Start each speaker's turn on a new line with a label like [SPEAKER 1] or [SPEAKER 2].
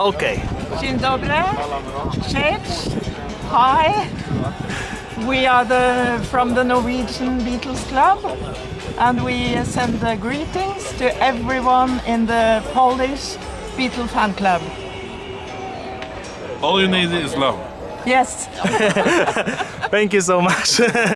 [SPEAKER 1] Okay.
[SPEAKER 2] Dzień dobry. Cześć. Hi. We are the from the Norwegian Beatles Club and we send the greetings to everyone in the Polish Beatle fan club.
[SPEAKER 3] All you need is love.
[SPEAKER 2] Yes.
[SPEAKER 1] Thank you so much.